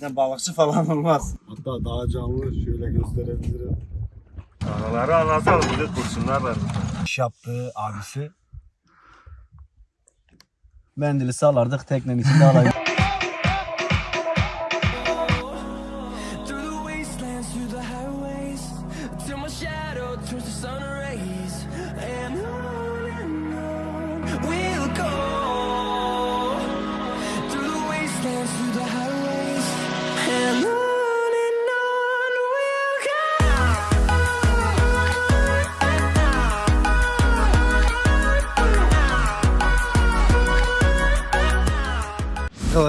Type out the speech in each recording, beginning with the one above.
Bizden balıkçı falan olmaz. Hatta daha canlı şöyle gösterebilirim. Araları anlatalım bir de kurşunlar var. İş yaptığı abisi. Mendili salardık teknenin içinde alayım.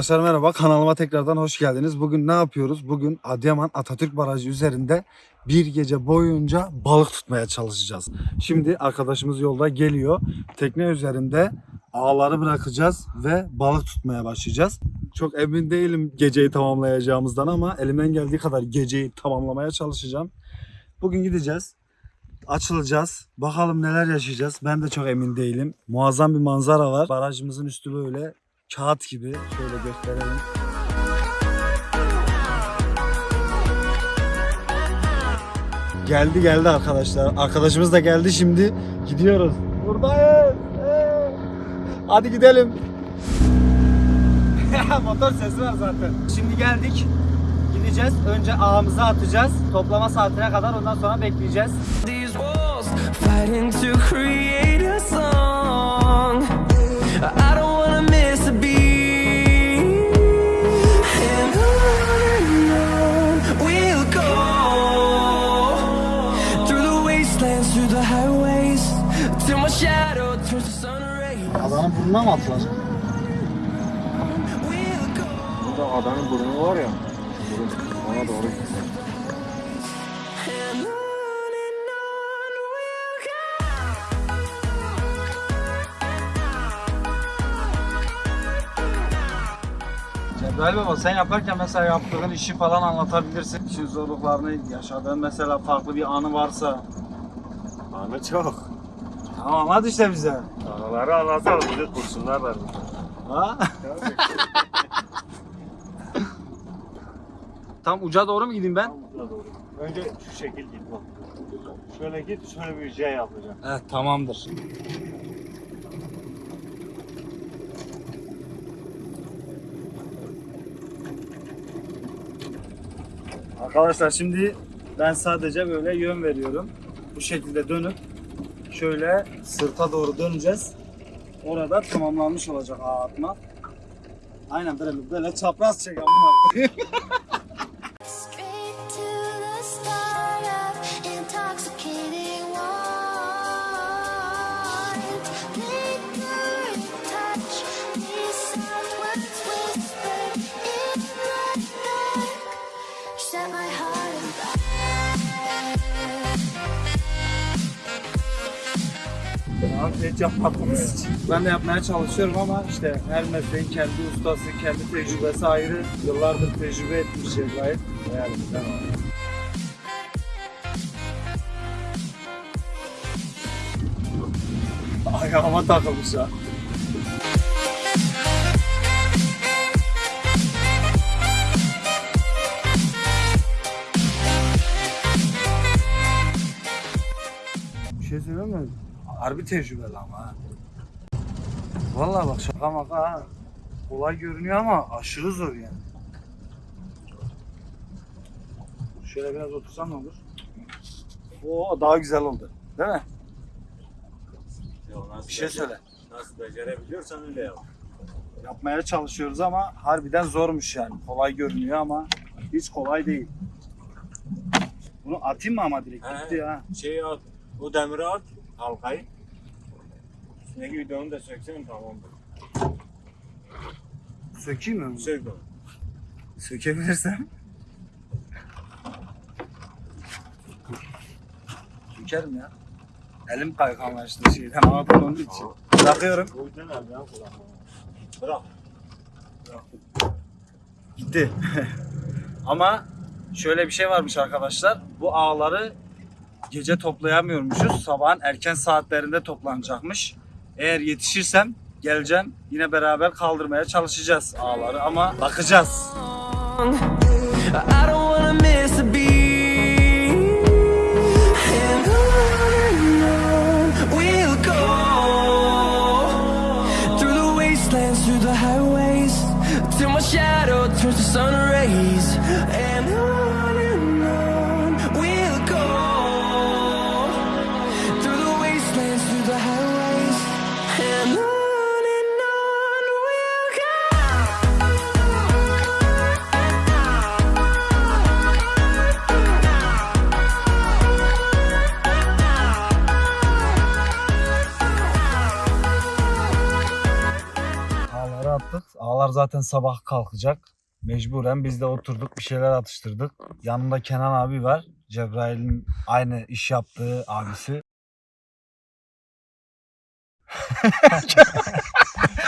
Arkadaşlar merhaba kanalıma tekrardan hoş geldiniz. Bugün ne yapıyoruz? Bugün Adıyaman Atatürk Barajı üzerinde bir gece boyunca balık tutmaya çalışacağız. Şimdi arkadaşımız yolda geliyor. Tekne üzerinde ağları bırakacağız ve balık tutmaya başlayacağız. Çok emin değilim geceyi tamamlayacağımızdan ama elimden geldiği kadar geceyi tamamlamaya çalışacağım. Bugün gideceğiz. Açılacağız. Bakalım neler yaşayacağız. Ben de çok emin değilim. Muazzam bir manzara var. Barajımızın üstü böyle kağıt gibi. Şöyle gösterelim. Geldi geldi arkadaşlar. Arkadaşımız da geldi şimdi. Gidiyoruz. Buradayız. Hadi gidelim. Motor sesi var zaten. Şimdi geldik. Gideceğiz. Önce ağımızı atacağız. Toplama saatine kadar ondan sonra bekleyeceğiz. These walls Burnuna mı go. Burada adanın burnu var ya. Burun. Ona doğru go. Cebrail Baba sen yaparken mesela yaptığın işi falan anlatabilirsin. İşin zorluklarını, yaşadığın mesela farklı bir anı varsa. Anı çok. Hadi işte bize. Araları anlatalım bir de kurşunlar var. burada. Ha? Tam uca doğru mu gideyim ben? Burada doğru. Önce şu şekil git bak. Şöyle git şöyle bir J yapacağım. Evet tamamdır. Arkadaşlar şimdi ben sadece böyle yön veriyorum. Bu şekilde dönüp şöyle sırta doğru döneceğiz. Orada tamamlanmış olacak ağ atma. Aynen böyle böyle çapraz çek Hiç yapmadığımız için. Ben de yapmaya çalışıyorum ama işte her mesleğin kendi ustası, kendi tecrübesi ayrı. Yıllardır tecrübe etmiş Cebrail. Yani ben Ayağıma takılmış ya. Bir şey söyleyeyim mi? Harbi tecrübeli ama ha. Vallahi bak şaka maka ha. Kolay görünüyor ama aşırı zor yani. Şöyle biraz otursam ne olur? Oo daha güzel oldu. Değil mi? Ya Bir şey söyle. Nasıl becerebiliyorsan öyle yap. Yapmaya çalışıyoruz ama harbiden zormuş yani. Kolay görünüyor ama hiç kolay değil. Bunu atayım mı ama direkt? He. Gitti ha. Şeyi at. O demiri at. Halkayı. Üstündeki videonu da söksen tamamdır. Sökeyim mi? bunu? Sök onu. Sökebilirsem. Sökerim ya. Elim kayganlaştı şeyden havadan onun için. Bırakıyorum. Kullanma. Bırak. Gitti. Ama şöyle bir şey varmış arkadaşlar. Bu ağları gece toplayamıyormuşuz. Sabahın erken saatlerinde toplanacakmış. Eğer yetişirsem geleceğim. Yine beraber kaldırmaya çalışacağız ağları ama bakacağız. Attık. Ağlar zaten sabah kalkacak. Mecburen biz de oturduk bir şeyler atıştırdık. Yanımda Kenan abi var. Cebrail'in aynı iş yaptığı abisi.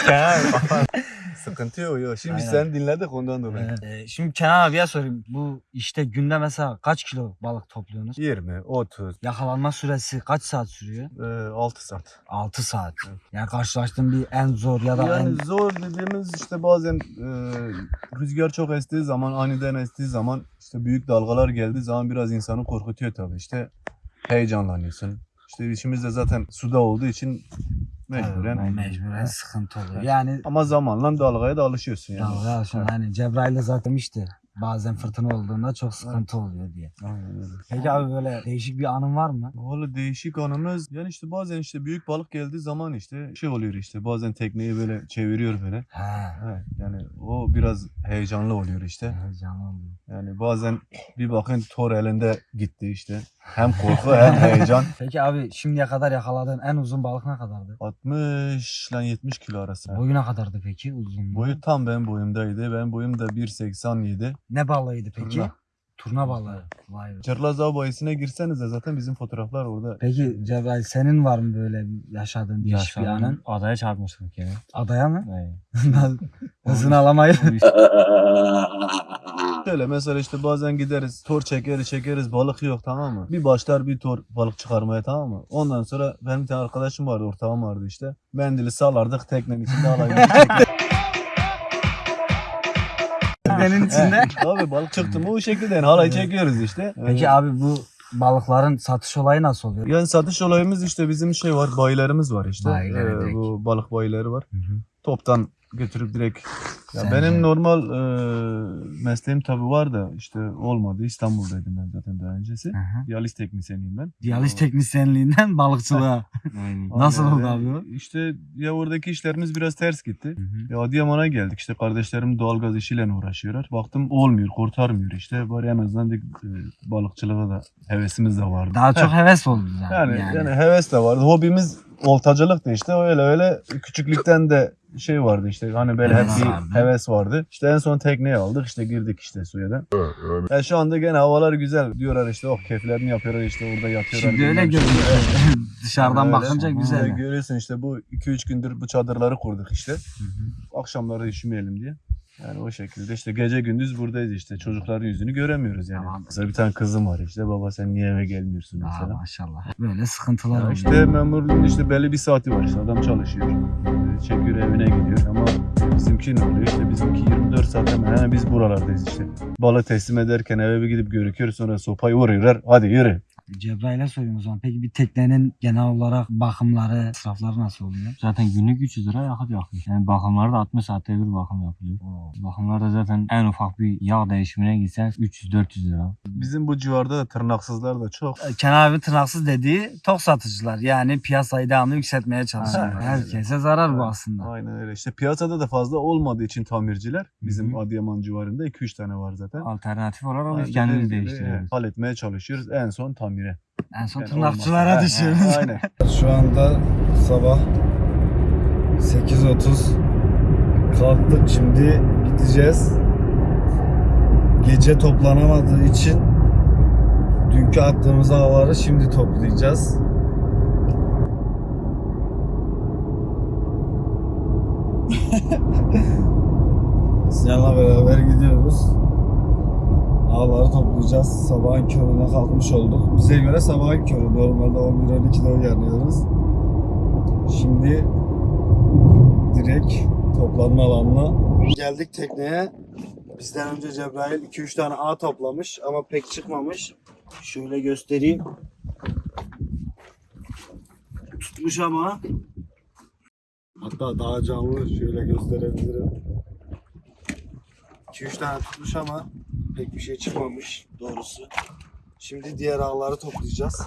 Sıkıntı yok yok. Şimdi biz Aynen. seni dinledik ondan dolayı. Ee, şimdi Kenan abiye sorayım. Bu işte günde mesela kaç kilo balık topluyorsunuz? 20, 30, Yakalanma süresi kaç saat sürüyor? e, 6 saat. 6 saat. Yani karşılaştığın bir en zor ya da Yani en... zor dediğimiz işte bazen e, rüzgar çok estiği zaman, aniden estiği zaman işte büyük dalgalar geldiği zaman biraz insanı korkutuyor tabii. İşte heyecanlanıyorsun. İşte işimiz de zaten suda olduğu için mecburen. mecburen sıkıntı oluyor. Yani Ama zamanla dalgaya da alışıyorsun yani. Dalga şimdi hani Cebrail de zaten demişti. Bazen fırtına olduğunda çok sıkıntı oluyor diye. Aynen öyle. Peki abi böyle değişik bir anın var mı? Valla değişik anımız yani işte bazen işte büyük balık geldiği zaman işte şey oluyor işte bazen tekneyi böyle çeviriyor böyle. He. Evet, yani o biraz heyecanlı oluyor işte. Heyecanlı oluyor. Yani bazen bir bakın tor elinde gitti işte. Hem korku hem heyecan. Peki abi şimdiye kadar yakaladığın en uzun balık ne kadardı? 60 ile 70 kilo arası. Boyu ne kadardı peki uzunluğu? Boyu tam benim boyumdaydı. Benim boyum da 1.87. Ne balığıydı peki? Turna. Turna balığı. Vay be. Çırlaz Av bayisine girseniz de zaten bizim fotoğraflar orada. Peki Cebrail senin var mı böyle yaşadığın değişik bir anın? Adaya çarpmıştık ya. Adaya mı? Evet. Hızını alamayıp. Şöyle mesela işte bazen gideriz tor çekeriz çekeriz balık yok tamam mı? Bir başlar bir tor balık çıkarmaya tamam mı? Ondan sonra benim bir tane arkadaşım vardı ortağım vardı işte. Mendili salardık teknenin içinde çektik. Teknenin içinde. Abi balık çıktı mı o şekilde yani halayı çekiyoruz işte. Peki abi bu balıkların satış olayı nasıl oluyor? Yani satış olayımız işte bizim şey var bayilerimiz var işte. Bayileri Ee, direkt. bu balık bayileri var. Hı hı. Toptan götürüp direkt ya Sen benim de- normal e, mesleğim tabii var da işte olmadı. İstanbul'daydım ben zaten daha öncesi. Hı. Diyaliz teknisyeniyim ben. Diyaliz teknisyenliğinden balıkçılığa. Nasıl Aynen oldu öyle. abi o? İşte ya oradaki işlerimiz biraz ters gitti. Hı hı. Ya Adıyaman'a geldik işte kardeşlerim doğalgaz işiyle uğraşıyorlar. Baktım olmuyor, kurtarmıyor işte. Bari en azından dedik, e, balıkçılığa da hevesimiz de vardı. Daha çok heves oldu yani. Yani, yani. yani heves de vardı. Hobimiz oltacılıktı işte. Öyle öyle küçüklükten de şey vardı işte hani böyle hep bir heves vardı. İşte en son tekneyi aldık işte girdik işte suya da. Yani şu anda gene havalar güzel diyorlar işte oh keyiflerini yapıyorlar işte orada yatıyorlar. Şimdi öyle görünüyor. Dışarıdan Öyle. bakınca güzel. Görüyorsun işte bu 2-3 gündür bu çadırları kurduk işte. Akşamları üşümeyelim diye. Yani o şekilde işte gece gündüz buradayız işte. Çocukların yüzünü göremiyoruz yani. Tamam. Mesela bir tane kızım var işte. Baba sen niye eve gelmiyorsun Aa, mesela. maşallah. Böyle sıkıntılar Ya oluyor. işte memurluğun işte belli bir saati var işte adam çalışıyor. Ee, Çekiyor evine gidiyor ama bizimki ne oluyor işte bizimki 24 saat hemen hemen biz buralardayız işte. Balı teslim ederken eve bir gidip görüküyor sonra sopayı vuruyorlar hadi yürü. Cebrail'e sorayım o zaman. Peki bir teknenin genel olarak bakımları, israfları nasıl oluyor? Zaten günlük 300 lira yakıt yakıyor. Yani bakımlarda 60 saatte bir bakım yapılıyor. Bakımlarda zaten en ufak bir yağ değişimine gitsen 300-400 lira. Bizim bu civarda da tırnaksızlar da çok. Kenan abi tırnaksız dediği tok satıcılar. Yani piyasayı devamlı yükseltmeye çalışıyor. Herkese zarar bu aslında. Aynen öyle işte piyasada da fazla olmadığı için tamirciler bizim Hı Adıyaman civarında 2-3 tane var zaten. Alternatif olarak biz kendimiz değiştiriyoruz. e, Halletmeye çalışıyoruz en son tamire. En son Yani tırnakçılara olmazsa- düşüyoruz. Aynen. Şu anda sabah 8.30 kalktık şimdi gideceğiz. Gece toplanamadığı için dünkü attığımız havaları şimdi toplayacağız. Sinan'la beraber gidiyoruz. Ağları toplayacağız. Sabahın körüne kalkmış olduk. Bize göre sabahın körü. Normalde 11-12'de uyanıyoruz. Şimdi direkt toplanma alanına geldik tekneye. Bizden önce Cebrail 2-3 tane ağ toplamış ama pek çıkmamış. Şöyle göstereyim. Tutmuş ama. Hatta daha canlı şöyle gösterebilirim. 2-3 tane tutmuş ama pek bir şey çıkmamış doğrusu. Şimdi diğer ağları toplayacağız.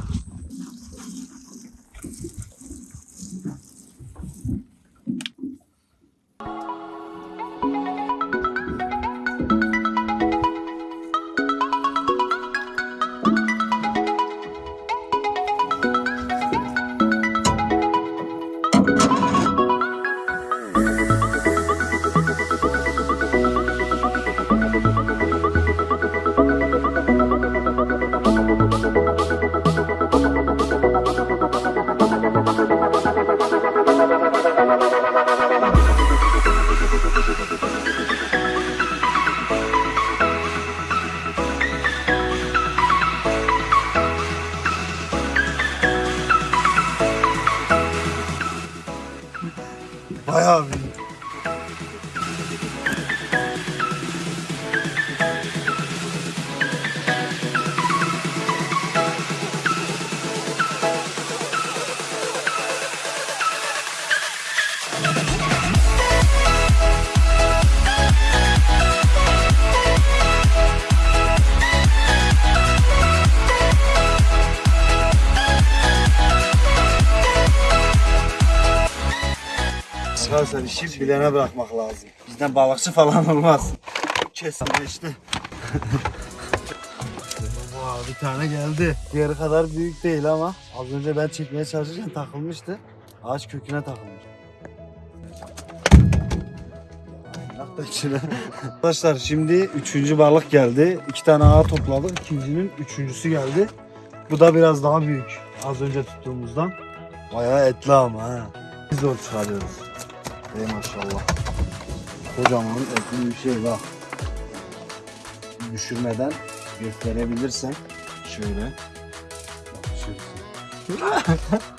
Arkadaşlar işi bilene bırakmak lazım. Bizden balıkçı falan olmaz. Kesinleşti. Vay bir tane geldi. Diğeri kadar büyük değil ama az önce ben çekmeye çalışırken takılmıştı. Ağaç köküne takılmış. Arkadaşlar şimdi üçüncü balık geldi. İki tane ağ topladık. İkincinin üçüncüsü geldi. Bu da biraz daha büyük. Az önce tuttuğumuzdan. Bayağı etli ama ha. Biz zor çıkarıyoruz. Ey maşallah. Kocaman etli bir şey bak. Düşürmeden gösterebilirsen şöyle. Bak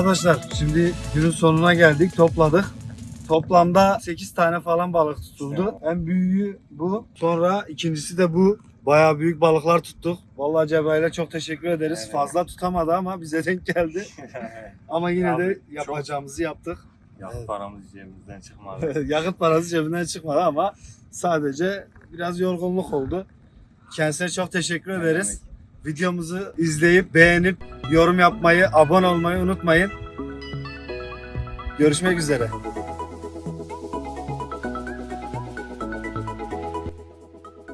Arkadaşlar şimdi günün sonuna geldik. Topladık. Toplamda 8 tane falan balık tutuldu. En büyüğü bu. Sonra ikincisi de bu. Bayağı büyük balıklar tuttuk. Vallahi Cebrail'e çok teşekkür ederiz. Evet. Fazla tutamadı ama bize denk geldi. Ama yine Abi, de çok- yapacağımızı yaptık. Ya Evet. paramız cebimizden çıkmadı. Yakıt parası cebinden çıkmadı ama sadece biraz yorgunluk oldu. Kendisine çok teşekkür ederiz. Videomuzu izleyip beğenip yorum yapmayı, abone olmayı unutmayın. Görüşmek üzere.